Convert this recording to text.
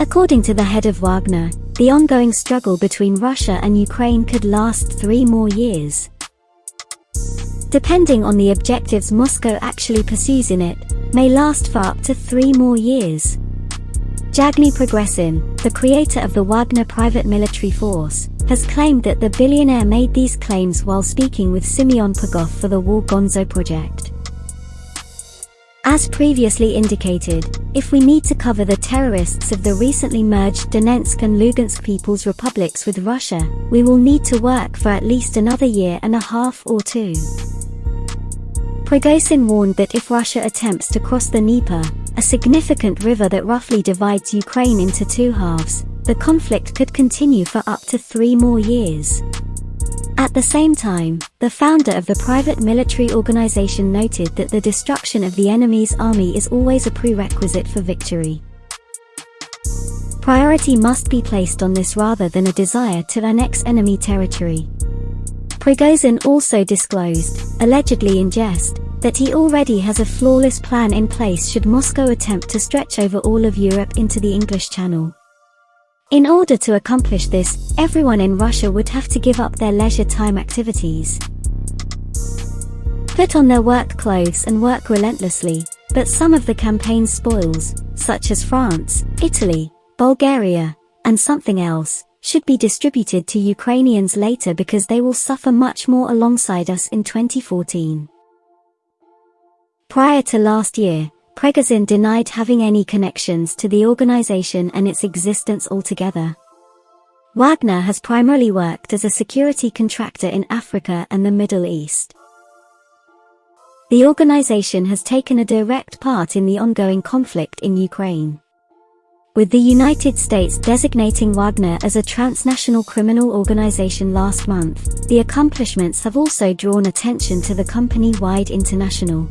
According to the head of Wagner, the ongoing struggle between Russia and Ukraine could last three more years. Depending on the objectives Moscow actually pursues in it, may last for up to three more years. Yevgeny Prigozhin, the creator of the Wagner private military force, has claimed that the billionaire made these claims while speaking with Simeon Pegov for the War Gonzo project. As previously indicated, if we need to cover the terrorists of the recently merged Donetsk and Lugansk People's Republics with Russia, we will need to work for at least another year and a half or two. Prigozhin warned that if Russia attempts to cross the Dnieper, a significant river that roughly divides Ukraine into two halves, the conflict could continue for up to three more years. At the same time, the founder of the private military organization noted that the destruction of the enemy's army is always a prerequisite for victory. Priority must be placed on this rather than a desire to annex enemy territory. Prigozhin also disclosed, allegedly in jest, that he already has a flawless plan in place should Moscow attempt to stretch over all of Europe into the English Channel. In order to accomplish this, everyone in Russia would have to give up their leisure time activities. Put on their work clothes and work relentlessly, but some of the campaign's spoils, such as France, Italy, Bulgaria, and something else, should be distributed to Ukrainians later because they will suffer much more alongside us in 2014. Prior to last year, Prigozhin denied having any connections to the organization and its existence altogether. Wagner has primarily worked as a security contractor in Africa and the Middle East. The organization has taken a direct part in the ongoing conflict in Ukraine with the United States designating Wagner as a transnational criminal organization last month, the accomplishments have also drawn attention to the company-wide international